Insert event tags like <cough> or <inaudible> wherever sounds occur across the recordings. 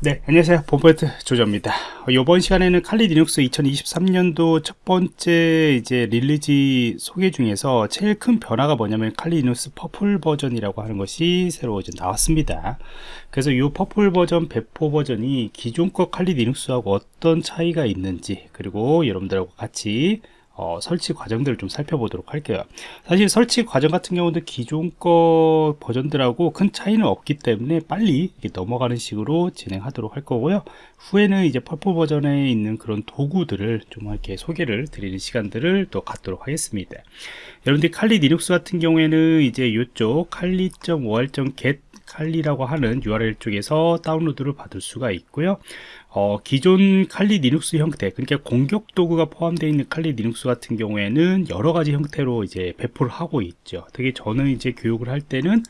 네 안녕하세요. 본포인트 조조입니다. 이번 시간에는 칼리 리눅스 2023년도 첫 번째 이제 release 소개 중에서 제일 큰 변화가 뭐냐면 칼리 리눅스 Purple 버전이라고 하는 것이 새로 이제 나왔습니다. 그래서 이 Purple 버전 배포 버전이 기존 거 칼리 리눅스하고 어떤 차이가 있는지 그리고 여러분들하고 같이 어, 설치 과정들을 좀 살펴보도록 할게요. 사실 설치 과정 같은 경우도 기존 거 버전들하고 큰 차이는 없기 때문에 빨리 넘어가는 식으로 진행하도록 할 거고요. 후에는 이제 Purple 버전에 있는 그런 도구들을 좀 이렇게 소개를 드리는 시간들을 또 갖도록 하겠습니다. 여러분들이 칼리 리눅스 같은 경우에는 이제 이쪽 칼리.월.get 칼리라고 하는 URL 쪽에서 다운로드를 받을 수가 있고요. 어, 기존 칼리 리눅스 형태 그러니까 공격 도구가 포함되어 있는 칼리 리눅스 같은 경우에는 여러 가지 형태로 이제 배포를 하고 있죠. 특히 저는 이제 교육을 할 때는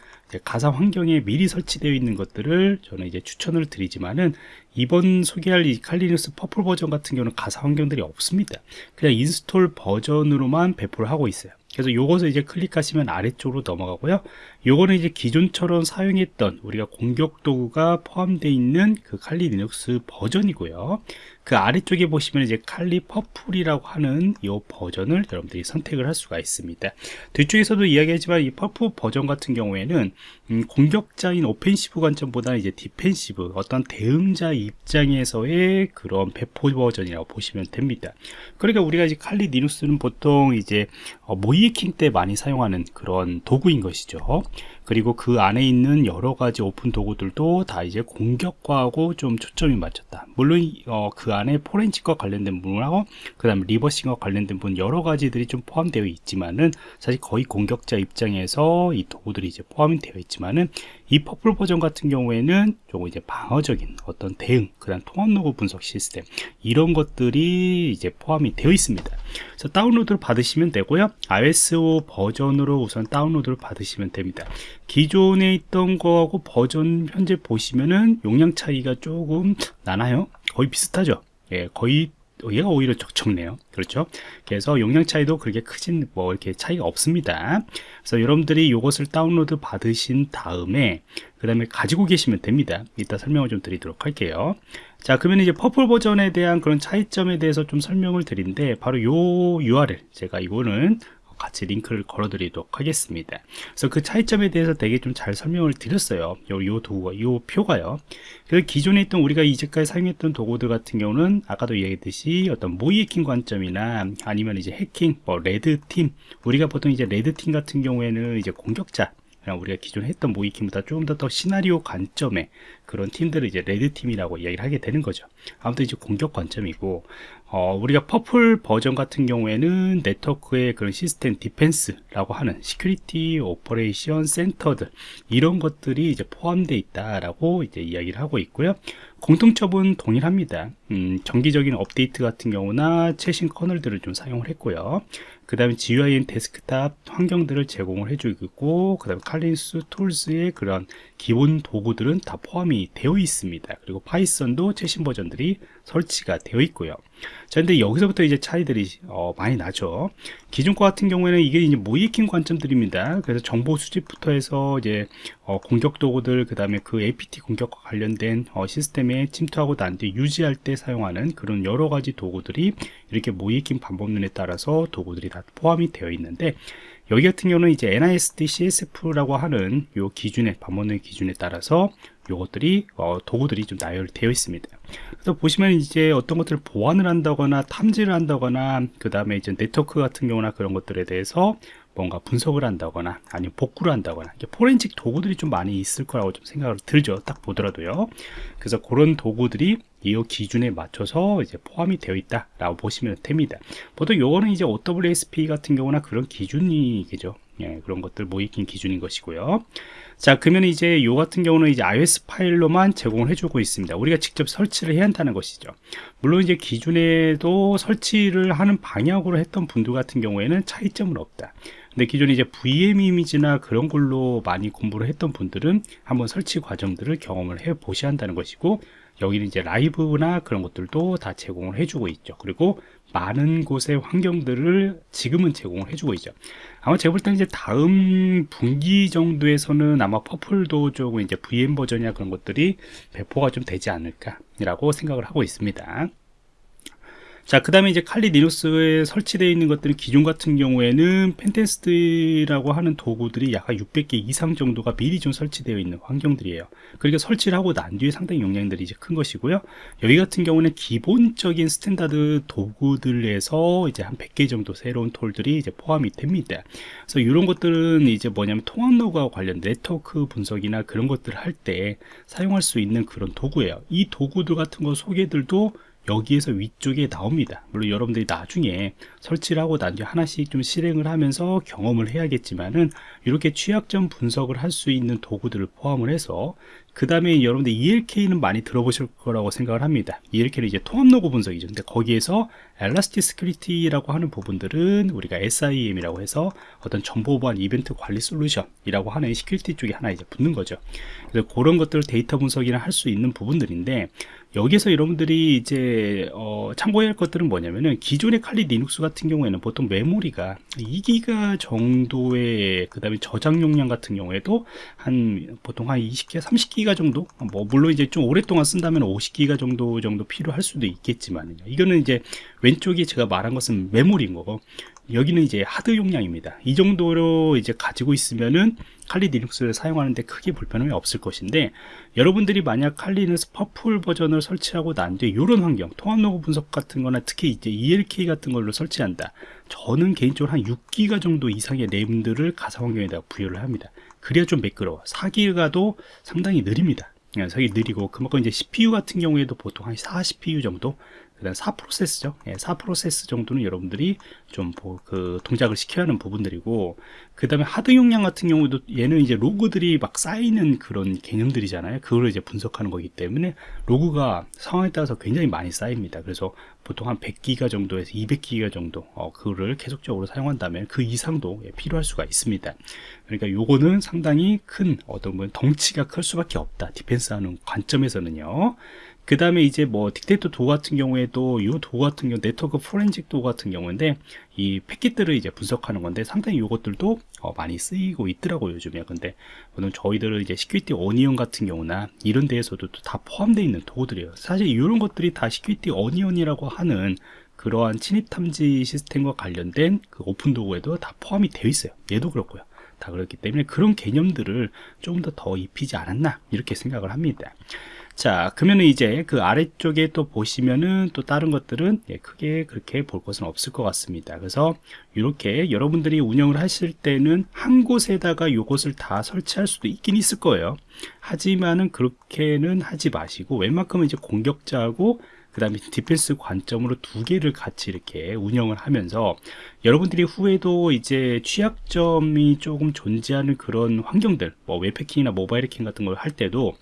가상 환경에 미리 설치되어 있는 것들을 저는 이제 추천을 드리지만은 이번 소개할 이 칼리 리눅스 퍼플 버전 같은 경우는 가상 환경들이 없습니다. 그냥 install 버전으로만 배포를 하고 있어요 그래서 요것을 이제 클릭하시면 아래쪽으로 넘어가고요. 요거는 이제 기존처럼 사용했던 우리가 공격 도구가 포함되어 있는 그 Kali Linux 버전이고요 그 아래쪽에 보시면 이제 칼리 퍼플이라고 하는 이 버전을 여러분들이 선택을 할 수가 있습니다. 뒤쪽에서도 이야기하지만 이 Purple 버전 같은 경우에는 음, 공격자인 offensive 관점보다는 이제 defensive 어떤 대응자 입장에서의 그런 배포 버전이라고 보시면 됩니다. 그러니까 우리가 이제 칼리 리눅스는 보통 이제 어, 모의해킹 때 많이 사용하는 그런 도구인 것이죠 그리고 그 안에 있는 여러 가지 오픈 도구들도 다 이제 공격과하고 좀 초점이 맞췄다. 물론 어, 그 안에 forensic과 관련된 부분하고 그 다음에 reversing과 관련된 부분 여러 가지들이 좀 포함되어 있지만은 사실 거의 공격자 입장에서 이 도구들이 이제 포함이 되어 있지만은 이 Purple 버전 같은 경우에는 조금 이제 방어적인 어떤 대응 그 다음 통합 로그 분석 시스템 이런 것들이 이제 포함이 되어 있습니다. 그래서 다운로드를 받으시면 되고요. ISO 버전으로 우선 다운로드를 받으시면 됩니다. 기존에 있던 거하고 버전 현재 보시면은 용량 차이가 조금 나나요? 거의 비슷하죠? 예, 거의 얘가 오히려 적네요. 그렇죠? 그래서 용량 차이도 그렇게 크진 뭐 이렇게 차이가 없습니다. 그래서 여러분들이 이것을 다운로드 받으신 다음에 그 다음에 가지고 계시면 됩니다. 이따 설명을 좀 드리도록 할게요. 자 그러면 이제 Purple 버전에 대한 그런 차이점에 대해서 좀 설명을 드린데 바로 요 URL 제가 이거는 같이 링크를 걸어 드리도록 하겠습니다. 그래서 그 차이점에 대해서 되게 좀 잘 설명을 드렸어요. 요, 요 도구가 요 표가요. 그 기존에 있던 우리가 이제까지 사용했던 도구들 같은 경우는 아까도 얘기했듯이 어떤 모의해킹 관점이나 아니면 이제 해킹 뭐 red팀 우리가 보통 이제 red팀 같은 경우에는 이제 공격자 우리가 기존에 했던 모의해킹보다 조금 더 더 시나리오 관점의 그런 팀들을 이제 red 팀이라고 이야기를 하게 되는 거죠 아무튼 이제 공격 관점이고 어, 우리가 Purple 버전 같은 경우에는 네트워크의 그런 시스템 defense라고 하는 security operation center들 이런 것들이 이제 포함되어 있다라고 이제 이야기를 하고 있고요. 공통점은 동일합니다. 음, 정기적인 업데이트 같은 경우나 최신 커널들을 좀 사용을 했고요. 그 다음에 GUI인 데스크탑 환경들을 제공을 해주고 있고 그 다음에 칼린스 툴스의 그런 기본 도구들은 다 포함이 되어 있습니다. 그리고 Python도 최신 버전들이 설치가 되어 있고요. 자, 근데 여기서부터 이제 차이들이 어, 많이 나죠. 기존 거 같은 경우에는 이게 이제 모이킹 관점들입니다. 그래서 정보 수집부터 해서 이제 어, 공격 도구들, 그 다음에 그 APT 공격과 관련된 어, 시스템에 침투하고 난 뒤에 유지할 때 사용하는 그런 여러 가지 도구들이 이렇게 모이킹 방법론에 따라서 도구들이 다 포함이 되어 있는데 여기 같은 경우는 이제 NIST CSF라고 하는 요 기준에 반문의 기준에 따라서 요것들이 어, 도구들이 좀 나열되어 있습니다. 그래서 보시면 이제 어떤 것들을 보완을 한다거나 탐지를 한다거나 그 다음에 이제 네트워크 같은 경우나 그런 것들에 대해서 뭔가 분석을 한다거나 아니면 복구를 한다거나 포렌식 도구들이 좀 많이 있을 거라고 좀 생각을 들죠 딱 보더라도요 그래서 그런 도구들이 이 기준에 맞춰서 이제 포함이 되어 있다 라고 보시면 됩니다. 보통 요거는 이제 OWSP 같은 경우나 그런 기준이겠죠. 예, 그런 것들 모이킹 기준인 것이고요. 자 그러면 이제 요 같은 경우는 이제 iOS 파일로만 제공을 해주고 있습니다. 우리가 직접 설치를 해야 한다는 것이죠. 물론 이제 기존에도 설치를 하는 방향으로 했던 분들 같은 경우에는 차이점은 없다. 근데 기존에 이제 VM 이미지나 그런 걸로 많이 공부를 했던 분들은 한번 설치 과정들을 경험을 해 보셔야 한다는 것이고 여기는 이제 라이브나 그런 것들도 다 제공을 해주고 있죠. 그리고 많은 곳의 환경들을 지금은 제공을 해주고 있죠. 아마 제가 볼 때는 이제 다음 분기 정도에서는 아마 퍼플도 조금 이제 VM 버전이나 그런 것들이 배포가 좀 되지 않을까 라고 생각을 하고 있습니다. 자, 그 다음에 이제 칼리 리눅스에 설치되어 있는 것들은 기존 같은 경우에는 pentest라고 하는 도구들이 약 600개 이상 정도가 미리 좀 설치되어 있는 환경들이에요. 그러니까 설치를 하고 난 뒤에 상당히 용량들이 이제 큰 것이고요. 여기 같은 경우는 기본적인 standard 도구들에서 이제 한 100개 정도 새로운 tool들이 이제 포함이 됩니다. 그래서 이런 것들은 이제 뭐냐면 통합 로그와 관련 네트워크 분석이나 그런 것들을 할 때 사용할 수 있는 그런 도구예요. 이 도구들 같은 거 소개들도 여기에서 위쪽에 나옵니다. 물론 여러분들이 나중에 설치를 하고 난 뒤에 하나씩 좀 실행을 하면서 경험을 해야겠지만은 이렇게 취약점 분석을 할 수 있는 도구들을 포함을 해서 그 다음에 여러분들 ELK는 많이 들어보실 거라고 생각을 합니다. ELK는 이제 통합 로그 분석이죠. 근데 거기에서 Elasticity,라고 하는 부분들은 우리가 SIEM이라고 해서 어떤 정보 보안 이벤트 관리 솔루션이라고 하는 security 쪽에 하나 이제 붙는 거죠. 그래서 그런 것들을 데이터 분석이나 할 수 있는 부분들인데 여기서 여러분들이 이제 어, 참고해야 할 것들은 뭐냐면은 기존의 Kali Linux 같은 경우에는 보통 메모리가 2기가 정도의 그 다음에 저장 용량 같은 경우에도 한 보통 한 20기가 30기가 정도? 뭐 물론 이제 좀 오랫동안 쓴다면 50기가 정도 정도 필요할 수도 있겠지만 이거는 이제 왼쪽에 제가 말한 것은 메모리인 거고 여기는 이제 하드 용량입니다. 이 정도로 이제 가지고 있으면은 칼리 리눅스를 사용하는데 크게 불편함이 없을 것인데 여러분들이 만약 칼리 리눅스 퍼플 버전을 설치하고 난 뒤에 이런 환경 통합 로그 분석 같은 거나 특히 이제 ELK 같은 걸로 설치한다. 저는 개인적으로 한 6기가 정도 이상의 램들을 가상 환경에다 부여를 합니다 그래야 좀 매끄러워. 4기가도 상당히 느립니다. 상당히 느리고 그만큼 이제 CPU 같은 경우에도 보통 한 4CPU 정도 그 다음 4프로세스죠. 예, 4프로세스 정도는 여러분들이 좀 그 동작을 시켜야 하는 부분들이고 그 다음에 하드 용량 같은 경우도 얘는 이제 로그들이 막 쌓이는 그런 개념들이잖아요. 그걸 이제 분석하는 거기 때문에 로그가 상황에 따라서 굉장히 많이 쌓입니다. 그래서 보통 한 100기가 정도에서 200기가 정도 어, 그거를 계속적으로 사용한다면 그 이상도 예, 필요할 수가 있습니다. 그러니까 요거는 상당히 큰 어떤 뭐 덩치가 클 수밖에 없다. defense 하는 관점에서는요 그 다음에 이제 뭐 딕테이터 도구 같은 경우에도 이 도구 같은 경우 네트워크 포렌식 도 같은 경우인데 이 패킷들을 이제 분석하는 건데 상당히 이것들도 어 많이 쓰이고 있더라고요 요즘에. 근데 물론 저희들은 이제 Security Onion 같은 경우나 이런 데에서도 다 포함되어 있는 도구들이에요. 사실 이런 것들이 다 Security Onion이라고 하는 그러한 침입 탐지 시스템과 관련된 그 오픈 도구에도 다 포함이 되어 있어요. 얘도 그렇고요. 다 그렇기 때문에 그런 개념들을 조금 더 더 입히지 않았나 이렇게 생각을 합니다 자 그러면 이제 그 아래쪽에 또 보시면은 또 다른 것들은 예, 크게 그렇게 볼 것은 없을 것 같습니다. 그래서 이렇게 여러분들이 운영을 하실 때는 한 곳에다가 이것을 다 설치할 수도 있긴 있을 거예요. 하지만은 그렇게는 하지 마시고 웬만큼은 이제 공격자하고 그 다음에 defense 관점으로 두 개를 같이 이렇게 운영을 하면서 여러분들이 후에도 이제 취약점이 조금 존재하는 그런 환경들 뭐 웹해킹이나 모바일 해킹 같은 걸 할 때도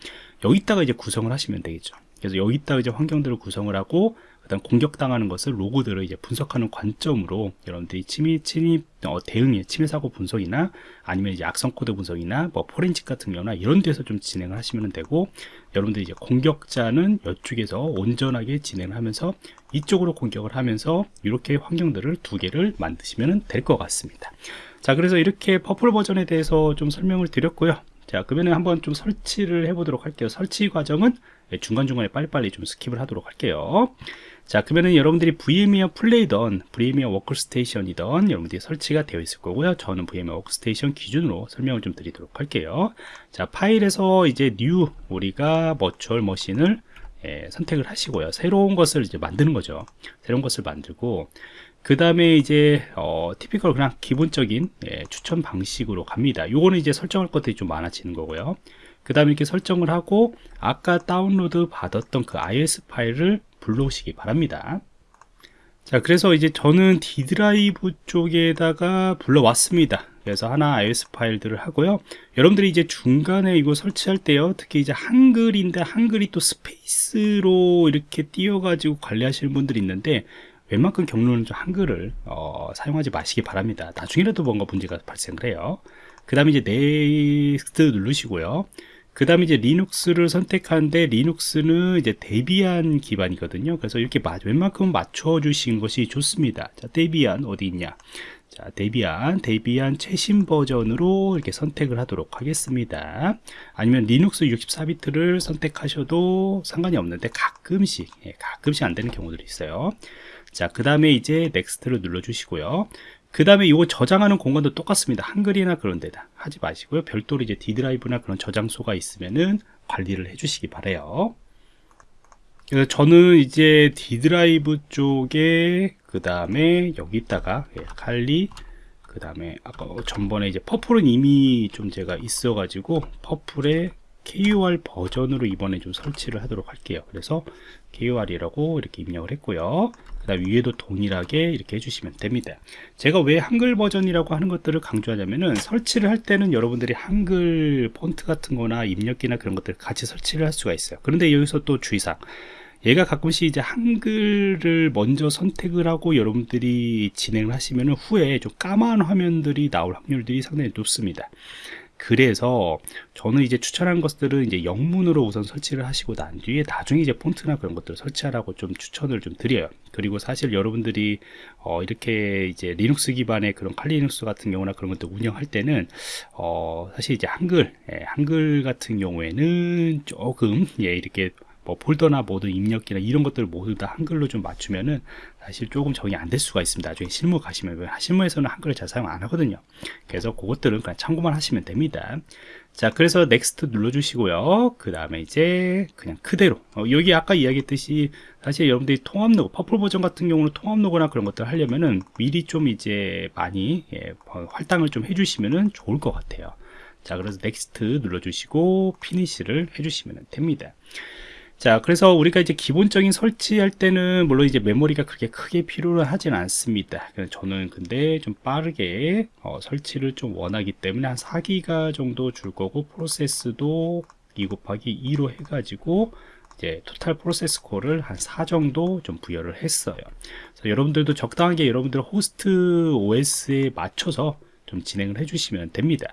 여기다가 이제 구성을 하시면 되겠죠. 그래서 여기다가 이제 환경들을 구성을 하고 그다음 공격당하는 것을 로그들을 이제 분석하는 관점으로 여러분들이 침입 침입 어, 대응의 침해 사고 분석이나 아니면 이제 악성 코드 분석이나 뭐 포렌식 같은 경우나 이런 데서 좀 진행을 하시면 되고 여러분들이 이제 공격자는 이쪽에서 온전하게 진행을 하면서 이쪽으로 공격을 하면서 이렇게 환경들을 두 개를 만드시면 될 것 같습니다. 자 그래서 이렇게 Purple 버전에 대해서 좀 설명을 드렸고요 자 그러면 한번 좀 설치를 해 보도록 할게요. 설치 과정은 중간중간에 빨리빨리 좀 skip을 하도록 할게요. 자 그러면은 여러분들이 VMware Player던 VMware 워크스테이션이던 여러분들이 설치가 되어 있을 거고요. 저는 VMware 워크스테이션 기준으로 설명을 좀 드리도록 할게요. 자 파일에서 이제 new 우리가 virtual machine을 예, 선택을 하시고요. 새로운 것을 이제 만드는 거죠. 새로운 것을 만들고 그 다음에 이제 어, typical 그냥 기본적인 예, 추천 방식으로 갑니다. 요거는 이제 설정할 것들이 좀 많아지는 거고요. 그 다음에 이렇게 설정을 하고 아까 다운로드 받았던 그 ISO 파일을 불러오시기 바랍니다. 자 그래서 이제 저는 D 드라이브 쪽에다가 불러왔습니다 그래서 하나 ISO 파일들을 하고요. 여러분들이 이제 중간에 이거 설치할 때요. 특히 이제 한글인데 한글이 또 스페이스로 이렇게 띄워 가지고 관리하시는 분들이 있는데 웬만큼 경로는 좀 한글을 어, 사용하지 마시기 바랍니다. 나중에라도 뭔가 문제가 발생을 해요. 그 다음에 이제 next 누르시고요. 그 다음에 이제 리눅스를 선택하는데 리눅스는 이제 데비안 기반이거든요. 그래서 이렇게 웬만큼 맞춰 주신 것이 좋습니다. 자 데비안 어디 있냐 자 데비안 데비안 최신 버전으로 이렇게 선택을 하도록 하겠습니다. 아니면 리눅스 64비트를 선택하셔도 상관이 없는데 가끔씩 예, 가끔씩 안 되는 경우들이 있어요. 자 그 다음에 이제 next를 눌러 주시고요. 그 다음에 이거 저장하는 공간도 똑같습니다. 한글이나 그런 데다 하지 마시고요. 별도로 이제 D 드라이브나 그런 저장소가 있으면은 관리를 해 주시기 바래요. 그래서 저는 이제 D 드라이브 쪽에 그 다음에 여기다가 예, 칼리 그 다음에 아까 전번에 이제 Purple은 이미 좀 제가 있어 가지고 Purple에 KOR 버전으로 이번에 좀 설치를 하도록 할게요. 그래서 KOR이라고 이렇게 입력을 했고요. 그 다음 위에도 동일하게 이렇게 해주시면 됩니다. 제가 왜 한글 버전이라고 하는 것들을 강조하냐면은 설치를 할 때는 여러분들이 한글 폰트 같은 거나 입력기나 그런 것들을 같이 설치를 할 수가 있어요. 그런데 여기서 또 주의사항 얘가 가끔씩 이제 한글을 먼저 선택을 하고 여러분들이 진행을 하시면 후에 좀 까만 화면들이 나올 확률들이 상당히 높습니다 그래서 저는 이제 추천한 것들은 이제 영문으로 우선 설치를 하시고 난 뒤에 나중에 이제 폰트나 그런 것들을 설치하라고 좀 추천을 좀 드려요. 그리고 사실 여러분들이 어 이렇게 이제 리눅스 기반의 그런 칼리 리눅스 같은 경우나 그런 것들 운영할 때는 어 사실 이제 한글, 예, 한글 같은 경우에는 조금 예, 이렇게 뭐 폴더나 모든 입력기나 이런 것들을 모두 다 한글로 좀 맞추면은 사실 조금 적용이 안 될 수가 있습니다. 나중에 실무 가시면 실무에서는 한글을 잘 사용 안 하거든요. 그래서 그것들은 그냥 참고만 하시면 됩니다. 자, 그래서 next 눌러주시고요. 그 다음에 이제 그냥 그대로 어, 여기 아까 이야기했듯이 사실 여러분들이 통합 로그 Purple 버전 같은 경우는 통합 로그나 그런 것들 하려면은 미리 좀 이제 많이 예, 할당을 좀 해주시면은 좋을 것 같아요. 자, 그래서 next 눌러주시고 finish를 해주시면 됩니다. 자 그래서 우리가 이제 기본적인 설치할 때는 물론 이제 메모리가 그렇게 크게 필요를 하진 않습니다. 저는 근데 좀 빠르게 어, 설치를 좀 원하기 때문에 한 4기가 정도 줄 거고 프로세서도 2 곱하기 2로 해가지고 이제 total 프로세서 코어를 한 4 정도 좀 부여를 했어요. 여러분들도 적당하게 여러분들 호스트 OS에 맞춰서 좀 진행을 해주시면 됩니다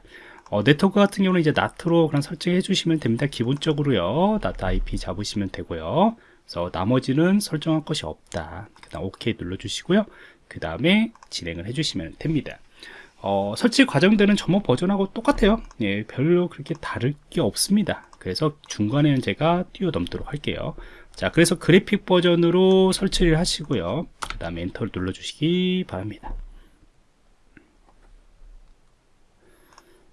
어, 네트워크 같은 경우는 이제 NAT로 그냥 설정해 주시면 됩니다. 기본적으로요. NAT IP 잡으시면 되고요. 그래서 나머지는 설정할 것이 없다. 그 다음 OK 눌러주시고요. 그 다음에 진행을 해주시면 됩니다. 어, 설치 과정들은 전번 버전하고 똑같아요. 예, 별로 그렇게 다를 게 없습니다. 그래서 중간에는 제가 뛰어넘도록 할게요. 자, 그래서 그래픽 버전으로 설치를 하시고요. 그 다음에 엔터를 눌러주시기 바랍니다.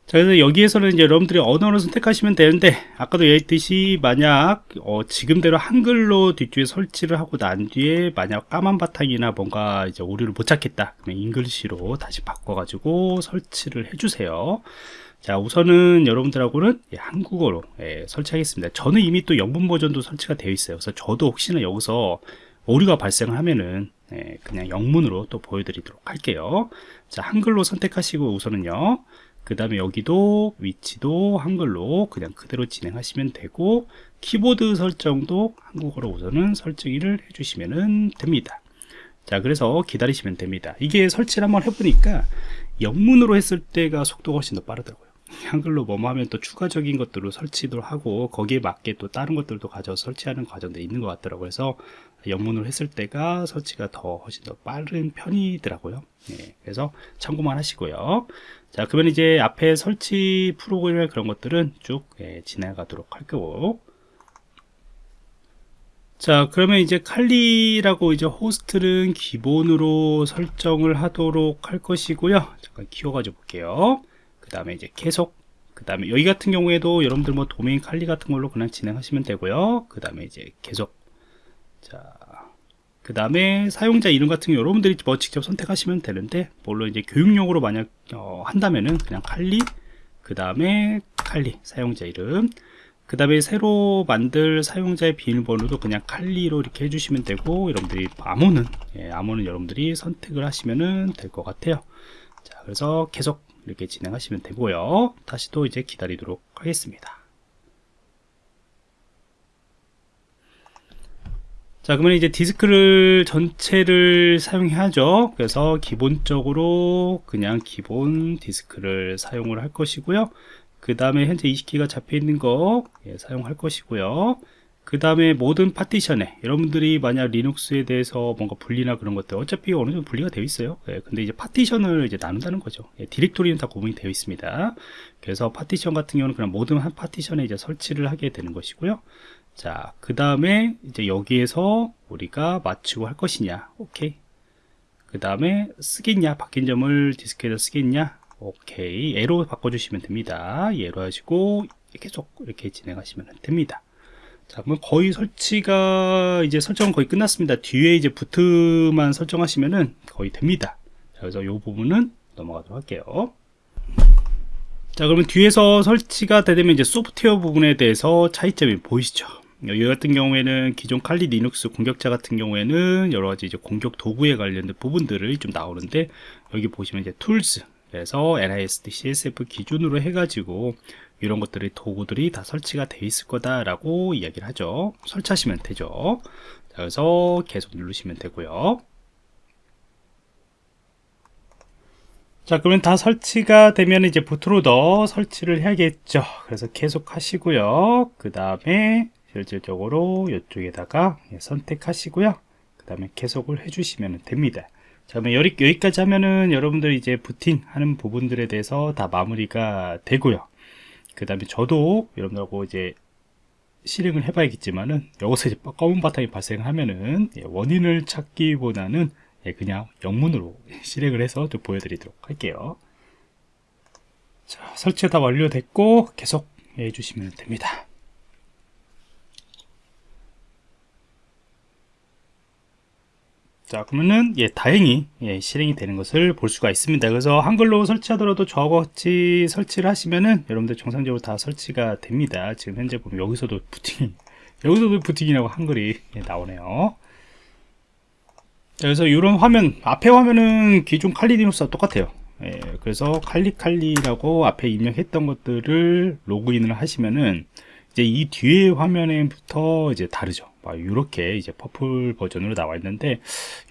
자, 그래서 여기에서는 이제 여러분들이 언어를 선택하시면 되는데, 아까도 얘기했듯이, 만약, 어, 지금대로 한글로 뒷줄에 설치를 하고 난 뒤에, 만약 까만 바탕이나 뭔가 이제 오류를 못 찾겠다. 그러면 English로 다시 바꿔 가지고 설치를 해주세요. 자, 우선은 여러분들하고는 예, 한국어로 예, 설치하겠습니다. 저는 이미 또 영문 버전도 설치가 되어 있어요. 그래서 저도 혹시나 여기서 오류가 발생을 하면은, 예, 그냥 영문으로 또 보여드리도록 할게요. 자, 한글로 선택하시고 우선은요. 그 다음에 여기도 위치도 한글로 그냥 그대로 진행하시면 되고 키보드 설정도 한국어로 우선은 설정을 해주시면 됩니다. 자 그래서 기다리시면 됩니다. 이게 설치를 한번 해보니까 영문으로 했을 때가 속도가 훨씬 더 빠르더라고요. <laughs> 한글로 뭐뭐 하면 또 추가적인 것들로 설치도 하고 거기에 맞게 또 다른 것들도 가져 설치하는 과정도 있는 것 같더라고요. 그래서 영문으로 했을 때가 설치가 더 훨씬 더 빠른 편이더라고요. 네, 그래서 참고만 하시고요. 자 그러면 이제 앞에 설치 프로그램 그런 것들은 쭉 예, 지나가도록 할 거고 자 그러면 이제 칼리라고 이제 호스트는 기본으로 설정을 하도록 할 것이고요. 잠깐 키워가지고 볼게요. 그 다음에 이제 계속 그 다음에 여기 같은 경우에도 여러분들 뭐 도메인 칼리 같은 걸로 그냥 진행하시면 되고요. 그 다음에 이제 계속 자 그 다음에 사용자 이름 같은 경우 여러분들이 뭐 직접 선택하시면 되는데 물론 이제 교육용으로 만약 어, 한다면은 그냥 칼리 그 다음에 칼리 사용자 이름 그 다음에 새로 만들 사용자의 비밀번호도 그냥 칼리로 이렇게 해주시면 되고 여러분들이 암호는 예, 암호는 여러분들이 선택을 하시면 될 것 같아요. 자 그래서 계속 이렇게 진행하시면 되고요. 다시 또 이제 기다리도록 하겠습니다 자 그러면 이제 디스크를 전체를 사용해야죠. 그래서 기본적으로 그냥 기본 디스크를 사용을 할 것이고요. 그 다음에 현재 20기가 잡혀 있는 거 예, 사용할 것이고요. 그 다음에 모든 파티션에 여러분들이 만약 리눅스에 대해서 뭔가 분리나 그런 것들 어차피 어느 정도 분리가 되어 있어요. 예, 근데 이제 파티션을 이제 나눈다는 거죠. 예, 디렉토리는 다 구분이 되어 있습니다. 그래서 파티션 같은 경우는 그냥 모든 한 파티션에 이제 설치를 하게 되는 것이고요 자, 그 다음에 이제 여기에서 우리가 맞추고 할 것이냐. 오케이. 그 다음에 쓰겠냐. 바뀐 점을 디스크에다 쓰겠냐. 오케이. 예로 바꿔주시면 됩니다. 예로 하시고 계속 이렇게 진행하시면 됩니다. 자, 그러면 거의 설치가 이제 설정은 거의 끝났습니다. 뒤에 이제 부트만 설정하시면은 거의 됩니다. 자, 그래서 이 부분은 넘어가도록 할게요. 자, 그러면 뒤에서 설치가 되면 이제 소프트웨어 부분에 대해서 차이점이 보이시죠? 여기 같은 경우에는 기존 칼리 리눅스 공격자 같은 경우에는 여러 가지 이제 공격 도구에 관련된 부분들을 좀 나오는데 여기 보시면 이제 tools 그래서 NIST CSF 기준으로 해가지고 이런 것들이 도구들이 다 설치가 돼 있을 거다라고 이야기를 하죠. 설치하시면 되죠. 자, 그래서 계속 누르시면 되고요. 자 그러면 다 설치가 되면 이제 부트로더 설치를 해야겠죠 그래서 계속 하시고요 그 다음에 실질적으로 이쪽에다가 예, 선택하시고요. 그 다음에 계속을 해주시면 됩니다. 자 그러면 여기, 여기까지 하면은 여러분들 이제 부팅 하는 부분들에 대해서 다 마무리가 되고요. 그 다음에 저도 여러분들하고 이제 실행을 해 봐야겠지만은 여기서 이제 검은 바탕이 발생하면은 예, 원인을 찾기보다는 예, 그냥 영문으로 <laughs> 실행을 해서 좀 보여드리도록 할게요. 자 설치가 다 완료됐고 계속 해주시면 됩니다 자 그러면은 예 다행히 예, 실행이 되는 것을 볼 수가 있습니다. 그래서 한글로 설치하더라도 저와 같이 설치를 하시면은 여러분들 정상적으로 다 설치가 됩니다. 지금 현재 보면 여기서도 부팅이 <laughs> 여기서도 부팅이라고 한글이 예, 나오네요. 그래서 이런 화면 앞에 화면은 기존 칼리디누스와 똑같아요. 예, 그래서 칼리칼리라고 앞에 입력했던 것들을 로그인을 하시면은 이제 이 뒤에 화면에부터 이제 다르죠. 이렇게 이제 Purple 버전으로 나와 있는데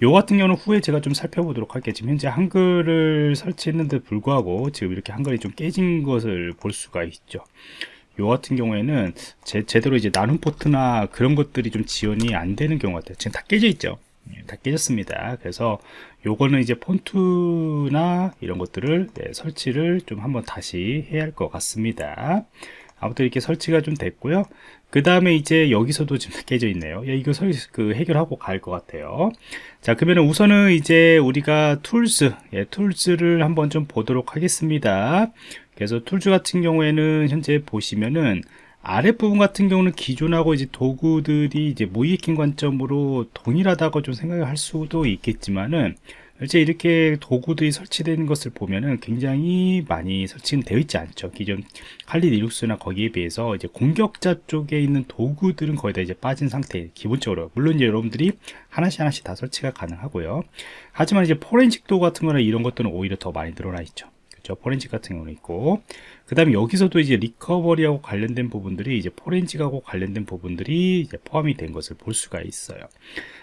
요 같은 경우는 후에 제가 좀 살펴보도록 할게요. 지금 현재 한글을 설치했는데 불구하고 지금 이렇게 한글이 좀 깨진 것을 볼 수가 있죠. 요 같은 경우에는 제, 제대로 이제 나눔 폰트나 그런 것들이 좀 지원이 안 되는 경우 같아요. 지금 다 깨져 있죠? 예, 다 깨졌습니다. 그래서 요거는 이제 폰트나 이런 것들을 네, 설치를 좀 한번 다시 해야 할 것 같습니다 아무튼 이렇게 설치가 좀 됐고요. 그 다음에 이제 여기서도 지금 <laughs> 깨져 있네요. 이거 설, 그 해결하고 갈 것 같아요. 자 그러면 우선은 이제 우리가 tools 예, tools를 한번 좀 보도록 하겠습니다. 그래서 tools 같은 경우에는 현재 보시면은 아랫부분 같은 경우는 기존하고 이제 도구들이 이제 모의해킹 관점으로 동일하다고 좀 생각을 할 수도 있겠지만은 이제 이렇게 도구들이 설치되는 것을 보면은 굉장히 많이 설치는 되어 있지 않죠. 기존 칼리 리눅스나 거기에 비해서 이제 공격자 쪽에 있는 도구들은 거의 다 이제 빠진 상태. 기본적으로 물론 이제 여러분들이 하나씩 하나씩 다 설치가 가능하고요. 하지만 이제 포렌식 도구 같은 거나 이런 것들은 오히려 더 많이 늘어나 있죠. 그렇죠. 포렌식 같은 경우는 있고 그 다음에 여기서도 이제 리커버리하고 관련된 부분들이 이제 포렌식하고 관련된 부분들이 이제 포함이 된 것을 볼 수가 있어요.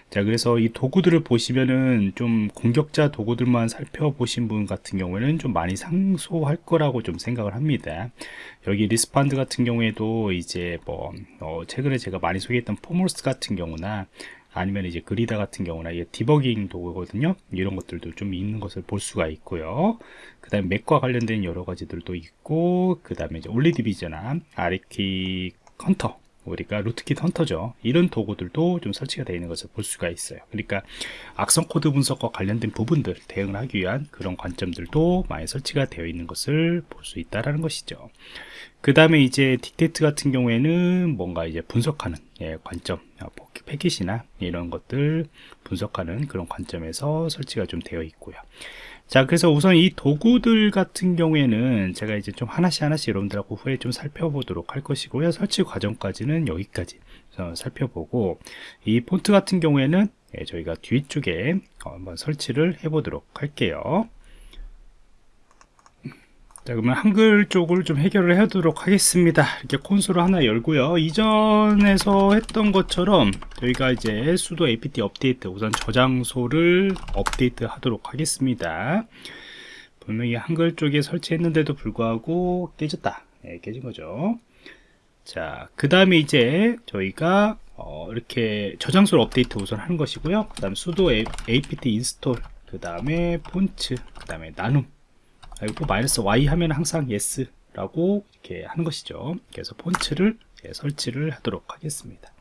자 그래서 이 도구들을 보시면은 좀 공격자 도구들만 살펴보신 분 같은 경우에는 좀 많이 생소할 거라고 좀 생각을 합니다 여기 Respond 같은 경우에도 이제 뭐 어, 최근에 제가 많이 소개했던 foremost 같은 경우나 아니면 이제 그리다 같은 경우나 이게 디버깅 도구거든요. 이런 것들도 좀 있는 것을 볼 수가 있고요. 그 다음에 맥과 관련된 여러 가지들도 있고 그 다음에 이제 OllyDbg나 RK hunter 우리가 rootkit hunter죠. 이런 도구들도 좀 설치가 되어 있는 것을 볼 수가 있어요. 그러니까 악성 코드 분석과 관련된 부분들 대응을 하기 위한 그런 관점들도 많이 설치가 되어 있는 것을 볼 수 있다라는 것이죠. 그 다음에 이제 Detect 같은 경우에는 뭔가 이제 분석하는 예, 관점 아, 패킷이나 이런 것들 분석하는 그런 관점에서 설치가 좀 되어 있고요 자 그래서 우선 이 도구들 같은 경우에는 제가 이제 좀 하나씩 하나씩 여러분들하고 후에 좀 살펴보도록 할 것이고요. 설치 과정까지는 여기까지 살펴보고 이 폰트 같은 경우에는 예, 저희가 뒤쪽에 한번 설치를 해 보도록 할게요 자 그러면 한글 쪽을 좀 해결을 하도록 하겠습니다. 이렇게 콘솔을 하나 열고요. 이전에서 했던 것처럼 저희가 이제 수도 apt 업데이트 우선 저장소를 업데이트 하도록 하겠습니다. 분명히 한글 쪽에 설치했는데도 불구하고 깨졌다. 네, 깨진 거죠. 자 그 다음에 이제 저희가 어, 이렇게 저장소를 업데이트 우선 하는 것이고요. 그 다음 sudo apt install 그 다음에 fonts 그 다음에 나눔 그리고 마이너스 y 하면 항상 yes 라고 이렇게 하는 것이죠. 그래서 fonts를 예, 설치를 하도록 하겠습니다.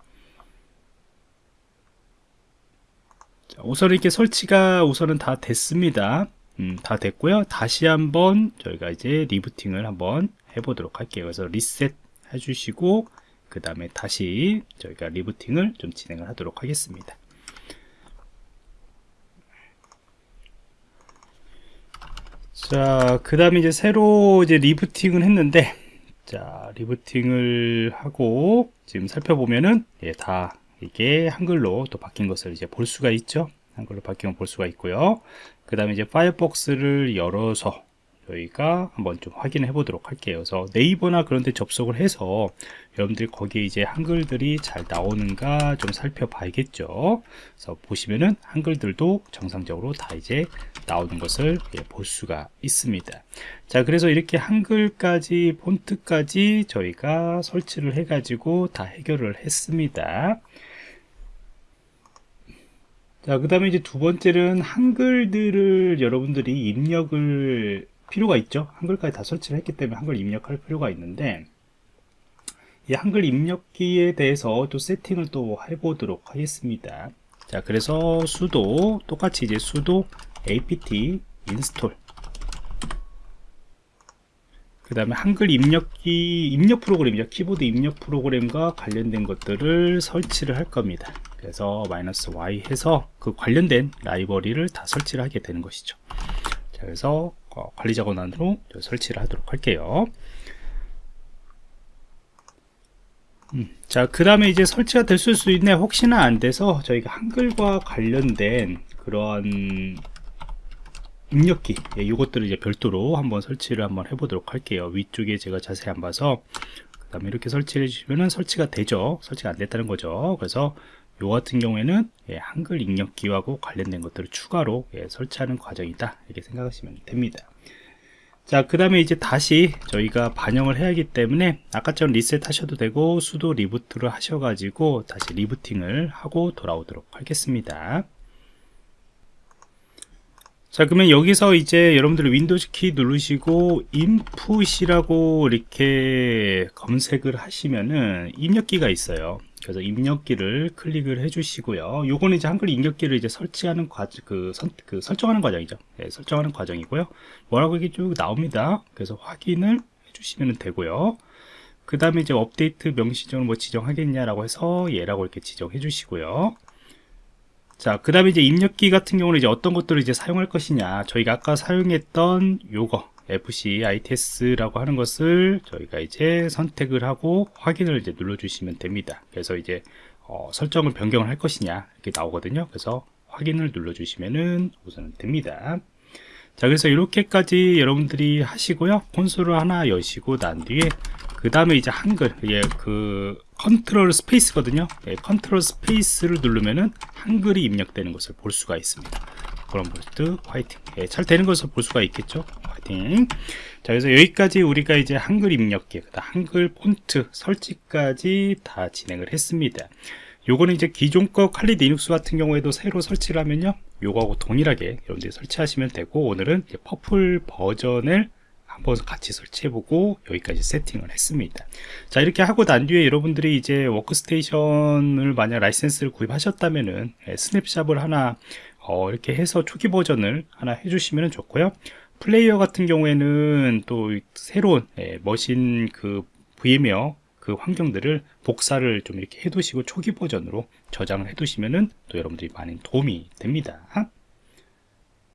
자, 우선 이렇게 설치가 우선은 다 됐습니다. 음, 다 됐고요. 다시 한번 저희가 이제 리부팅을 한번 해보도록 할게요. 그래서 리셋 해주시고 그 다음에 다시 저희가 리부팅을 좀 진행을 하도록 하겠습니다 자, 그 다음에 이제 새로 이제 리부팅을 했는데, 자, 리부팅을 하고, 지금 살펴보면은, 예, 다 이게 한글로 또 바뀐 것을 이제 볼 수가 있죠. 한글로 바뀐 걸 볼 수가 있고요. 그 다음에 이제 파이어폭스를 열어서, 저희가 한번 좀 확인해 보도록 할게요. 그래서 네이버나 그런 데 접속을 해서 여러분들이 거기에 이제 한글들이 잘 나오는가 좀 살펴봐야겠죠. 그래서 보시면은 한글들도 정상적으로 다 이제 나오는 것을 예, 볼 수가 있습니다. 자, 그래서 이렇게 한글까지 폰트까지 저희가 설치를 해 가지고 다 해결을 했습니다. 자, 그 다음에 이제 두 번째는 한글들을 여러분들이 입력을 필요가 있죠. 한글까지 다 설치를 했기 때문에 한글 입력할 필요가 있는데 이 한글 입력기에 대해서 또 세팅을 또 해보도록 하겠습니다. 자 그래서 수도 똑같이 이제 수도 apt install. 그 다음에 한글 입력기 입력 프로그램이죠 키보드 입력 프로그램과 관련된 것들을 설치를 할 겁니다. 그래서 마이너스 y 해서 그 관련된 라이브러리를 다 설치를 하게 되는 것이죠. 자, 그래서 어, 관리자 권한으로 설치를 하도록 할게요 음, 자, 그 다음에 이제 설치가 됐을 수 있네. 혹시나 안 돼서 저희가 한글과 관련된 그런 입력기, 예, 이것들을 이제 별도로 한번 설치를 한번 해보도록 할게요. 위쪽에 제가 자세히 안 봐서, 그 다음에 이렇게 설치해 주시면은 설치가 되죠. 설치가 안 됐다는 거죠. 그래서 요 같은 경우에는 예, 한글 입력기하고 관련된 것들을 추가로 예, 설치하는 과정이다. 이렇게 생각하시면 됩니다. 자 그 다음에 이제 다시 저희가 반영을 해야 하기 때문에 아까처럼 리셋 하셔도 되고 sudo reboot를 하셔가지고 다시 리부팅을 하고 돌아오도록 하겠습니다. 자 그러면 여기서 이제 여러분들 윈도우 키 누르시고 input이라고 이렇게 검색을 하시면은 입력기가 있어요 그래서 입력기를 클릭을 해 주시고요. 요거는 이제 한글 입력기를 이제 설치하는 과정 그, 선, 그 설정하는 과정이죠. 네, 설정하는 과정이고요. 뭐라고 이게 쭉 나옵니다. 그래서 확인을 해 주시면 되고요. 그 다음에 이제 업데이트 명시점을 뭐 지정하겠냐라고 해서 얘라고 이렇게 지정해 주시고요. 자, 그 다음에 이제 입력기 같은 경우는 이제 어떤 것들을 이제 사용할 것이냐. 저희가 아까 사용했던 요거, FC ITS라고 하는 것을 저희가 이제 선택을 하고 확인을 이제 눌러주시면 됩니다. 그래서 이제 어, 설정을 변경을 할 것이냐 이렇게 나오거든요. 그래서 확인을 눌러주시면은 우선은 됩니다. 자, 그래서 이렇게까지 여러분들이 하시고요. 콘솔을 하나 여시고 난 뒤에 그 다음에 이제 한글, 예, 그 control space거든요. 예, control space를 누르면은 한글이 입력되는 것을 볼 수가 있습니다. 그런 볼트 화이팅. 예, 잘 되는 것을 볼 수가 있겠죠. 화이팅 자 그래서 여기까지 우리가 이제 한글 입력기 한글 폰트 설치까지 다 진행을 했습니다. 요거는 이제 기존 거 칼리 리눅스 같은 경우에도 새로 설치를 하면요. 요거하고 동일하게 여러분들이 설치하시면 되고 오늘은 Purple 버전을 한번 같이 설치해보고 여기까지 세팅을 했습니다. 자 이렇게 하고 난 뒤에 여러분들이 이제 워크스테이션을 만약 라이센스를 구입하셨다면은 예, snapshot을 하나 어, 이렇게 해서 초기 버전을 하나 해주시면 좋고요 플레이어 같은 경우에는 또 새로운 예, 머신 그 VMware 그 환경들을 복사를 좀 이렇게 해두시고 초기 버전으로 저장을 해두시면은 또 여러분들이 많은 도움이 됩니다.